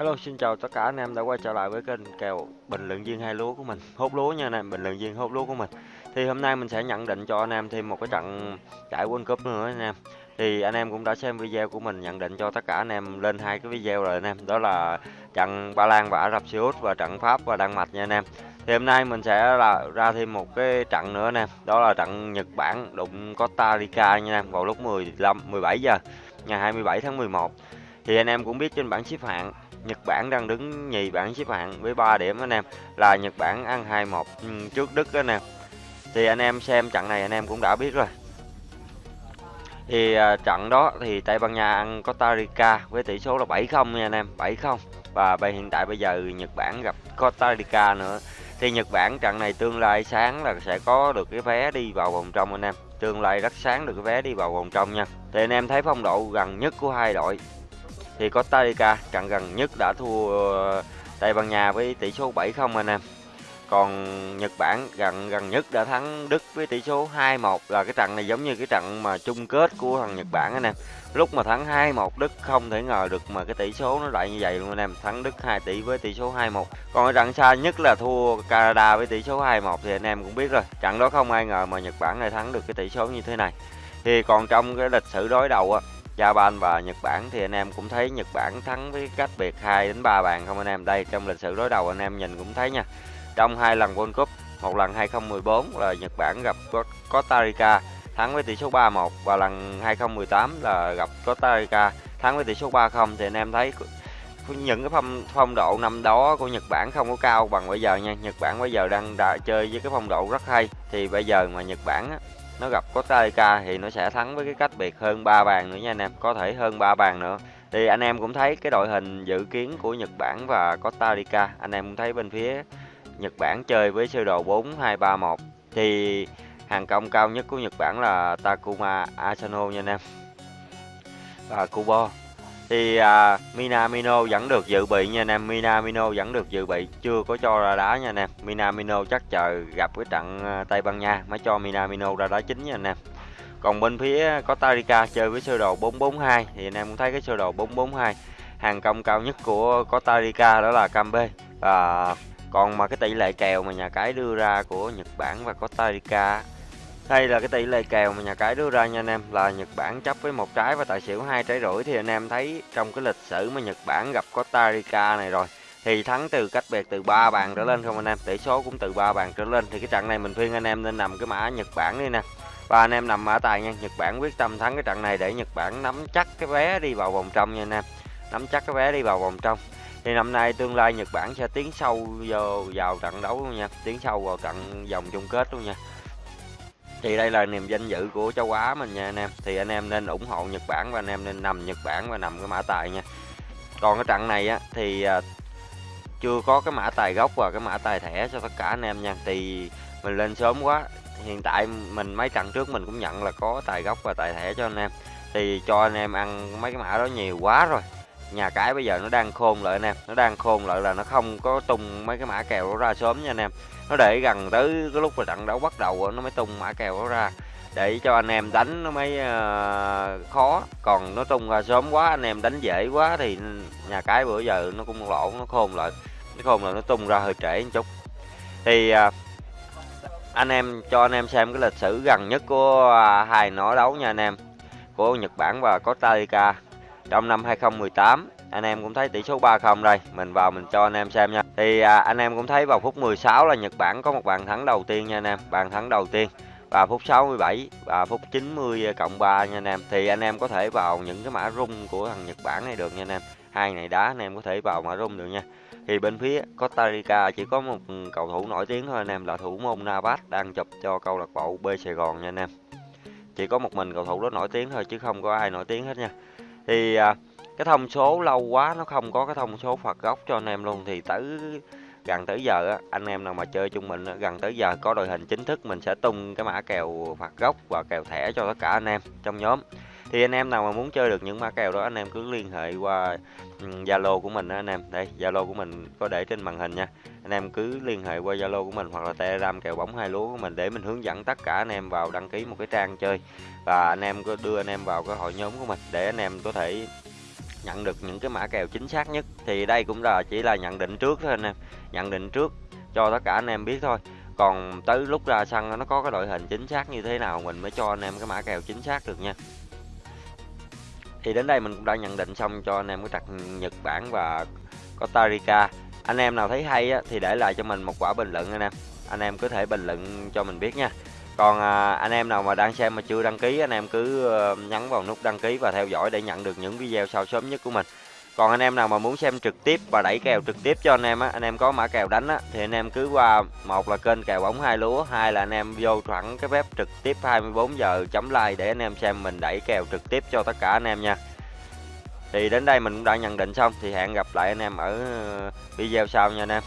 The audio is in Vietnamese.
Hello, xin chào tất cả anh em đã quay trở lại với kênh kèo bình luận viên hai lúa của mình, hốt lúa nha anh em, bình luận viên hốt lúa của mình. Thì hôm nay mình sẽ nhận định cho anh em thêm một cái trận giải World Cup nữa anh em. Thì anh em cũng đã xem video của mình nhận định cho tất cả anh em lên hai cái video rồi anh em, đó là trận Ba Lan và Ả Rập Xê Út và trận Pháp và Đan Mạch nha anh em. Thì hôm nay mình sẽ là ra thêm một cái trận nữa anh em, đó là trận Nhật Bản đụng Costa Rica nha anh em vào lúc 15 17 giờ ngày 27 tháng 11. Thì anh em cũng biết trên bảng xếp hạng Nhật Bản đang đứng nhì bảng xếp hạng với 3 điểm anh em. Là Nhật Bản ăn 2-1 ừ, trước Đức anh em thì anh em xem trận này anh em cũng đã biết rồi. Thì à, trận đó thì Tây Ban Nha ăn Costa Rica với tỷ số là 7-0 nha anh em 7-0 và bây, hiện tại bây giờ Nhật Bản gặp Costa Rica nữa. Thì Nhật Bản trận này tương lai sáng là sẽ có được cái vé đi vào vòng trong anh em. Tương lai rất sáng được cái vé đi vào vòng trong nha. Thì anh em thấy phong độ gần nhất của hai đội thì Costa Rica trận gần nhất đã thua ờ, Tây Ban Nha với tỷ số 7-0 anh em. Còn Nhật Bản gần gần nhất đã thắng Đức với tỷ số 2-1 là cái trận này giống như cái trận mà chung kết của thằng Nhật Bản anh em. Lúc mà thắng 2-1 Đức không thể ngờ được mà cái tỷ số nó lại như vậy luôn anh em. Thắng Đức 2 tỷ với tỷ số 2-1. Còn cái trận xa nhất là thua Canada với tỷ số 2-1 thì anh em cũng biết rồi. Trận đó không ai ngờ mà Nhật Bản lại thắng được cái tỷ số như thế này. Thì còn trong cái lịch sử đối đầu á Japan và Nhật Bản thì anh em cũng thấy Nhật Bản thắng với cách biệt 2 đến 3 bàn không anh em. Đây trong lịch sử đối đầu anh em nhìn cũng thấy nha. Trong hai lần World Cup, một lần 2014 là Nhật Bản gặp Costa Rica thắng với tỷ số 3-1 và lần 2018 là gặp Costa Rica thắng với tỷ số 3-0 thì anh em thấy những cái phong phong độ năm đó của Nhật Bản không có cao bằng bây giờ nha. Nhật Bản bây giờ đang đã chơi với cái phong độ rất hay thì bây giờ mà Nhật Bản á, nó gặp Costa Rica thì nó sẽ thắng với cái cách biệt hơn 3 bàn nữa nha anh em. Có thể hơn 3 bàn nữa. Thì anh em cũng thấy cái đội hình dự kiến của Nhật Bản và Costa Rica anh em cũng thấy bên phía Nhật Bản chơi với sơ đồ 4 2 3 1 thì hàng công cao nhất của Nhật Bản là Takuma Asano nha anh em. Và Kubo thì à, Minamino vẫn được dự bị nha anh em. Minamino vẫn được dự bị. Chưa có cho ra đá nha anh em. Minamino chắc chờ gặp cái trận à, Tây Ban Nha mới cho Minamino ra đá chính nha anh em. Còn bên phía Costa Rica chơi với sơ đồ 442 thì anh em cũng thấy cái sơ đồ 442 hàng công cao nhất của Costa Rica đó là Cambe và còn mà cái tỷ lệ kèo mà nhà cái đưa ra của Nhật Bản và Costa Rica đây là cái tỷ lệ kèo mà nhà cái đưa ra nha anh em. Là Nhật Bản chấp với một trái và tài xỉu hai trái rưỡi. Thì anh em thấy trong cái lịch sử mà Nhật Bản gặp Costa Rica này rồi thì thắng từ cách biệt từ 3 bàn trở lên không anh em? Tỷ số cũng từ 3 bàn trở lên. Thì cái trận này mình khuyên anh em nên nằm cái mã Nhật Bản đi nè. Và anh em nằm mã tài nha. Nhật Bản quyết tâm thắng cái trận này để Nhật Bản nắm chắc cái vé đi vào vòng trong nha anh em. Nắm chắc cái vé đi vào vòng trong. Thì năm nay tương lai Nhật Bản sẽ tiến sâu vào, vào trận đấu luôn nha. Tiến sâu vào trận vòng chung kết luôn nha thì đây là niềm danh dự của châu Á mình nha anh em. Thì anh em nên ủng hộ Nhật Bản và anh em nên nằm Nhật Bản và nằm cái mã tài nha. Còn cái trận này á, thì à, chưa có cái mã tài gốc và cái mã tài thẻ cho tất cả anh em nha. Thì mình lên sớm quá, hiện tại mình mấy trận trước mình cũng nhận là có tài gốc và tài thẻ cho anh em. Thì cho anh em ăn mấy cái mã đó nhiều quá rồi nhà cái bây giờ nó đang khôn lại anh em nó đang khôn lại là nó không có tung mấy cái mã kèo đó ra sớm nha anh em. Nó để gần tới cái lúc mà trận đấu bắt đầu nó mới tung mã kèo đó ra để cho anh em đánh nó mới uh, khó. Còn nó tung ra sớm quá anh em đánh dễ quá thì nhà cái bữa giờ nó cũng lỗ nó khôn lại. Nó khôn là nó tung ra hơi trễ một chút. Thì uh, anh em cho anh em xem cái lịch sử gần nhất của uh, hai nỏ đấu nha anh em của Nhật Bản và Costa Rica trong năm 2018 anh em cũng thấy tỷ số 3-0 đây. Mình vào mình cho anh em xem nha. Thì à, anh em cũng thấy vào phút 16 là Nhật Bản có một bàn thắng đầu tiên nha anh em. Bàn thắng đầu tiên. Và phút 67 và phút 90 cộng 3 nha anh em. Thì anh em có thể vào những cái mã rung của thằng Nhật Bản này được nha anh em. Hai này đá anh em có thể vào mã rung được nha. Thì bên phía Costa Rica chỉ có một cầu thủ nổi tiếng thôi anh em là thủ môn Navas đang chụp cho câu lạc bộ B Sài Gòn nha anh em. Chỉ có một mình cầu thủ đó nổi tiếng thôi chứ không có ai nổi tiếng hết nha thì à, cái thông số lâu quá nó không có cái thông số phạt góc cho anh em luôn. Thì tới gần tới giờ á, anh em nào mà chơi chung mình gần tới giờ có đội hình chính thức mình sẽ tung cái mã kèo phạt góc và kèo thẻ cho tất cả anh em trong nhóm thì anh em nào mà muốn chơi được những mã kèo đó, anh em cứ liên hệ qua Zalo của mình đó anh em. Đây, Zalo của mình có để trên màn hình nha. Anh em cứ liên hệ qua Zalo của mình hoặc là Telegram kèo bóng hai lúa của mình để mình hướng dẫn tất cả anh em vào đăng ký một cái trang chơi. Và anh em có đưa anh em vào cái hội nhóm của mình để anh em có thể nhận được những cái mã kèo chính xác nhất. Thì đây cũng là, chỉ là nhận định trước thôi anh em. Nhận định trước cho tất cả anh em biết thôi. Còn tới lúc ra sân nó có cái đội hình chính xác như thế nào, mình mới cho anh em cái mã kèo chính xác được nha thì đến đây mình cũng đã nhận định xong cho anh em cái trận Nhật Bản và Costa Rica. Anh em nào thấy hay á, thì để lại cho mình một quả bình luận anh em. Anh em có thể bình luận cho mình biết nha. Còn à, anh em nào mà đang xem mà chưa đăng ký anh em cứ ờ, nhấn vào nút đăng ký và theo dõi để nhận được những video sau sớm nhất của mình còn anh em nào mà muốn xem trực tiếp và đẩy kèo trực tiếp cho anh em á, anh em có mã kèo đánh á, thì anh em cứ qua một là kênh kèo bóng hai lúa, hai là anh em vô thẳng cái web trực tiếp 24 giờ chấm like để anh em xem mình đẩy kèo trực tiếp cho tất cả anh em nha. Thì đến đây mình cũng đã nhận định xong, thì hẹn gặp lại anh em ở video sau nha anh em.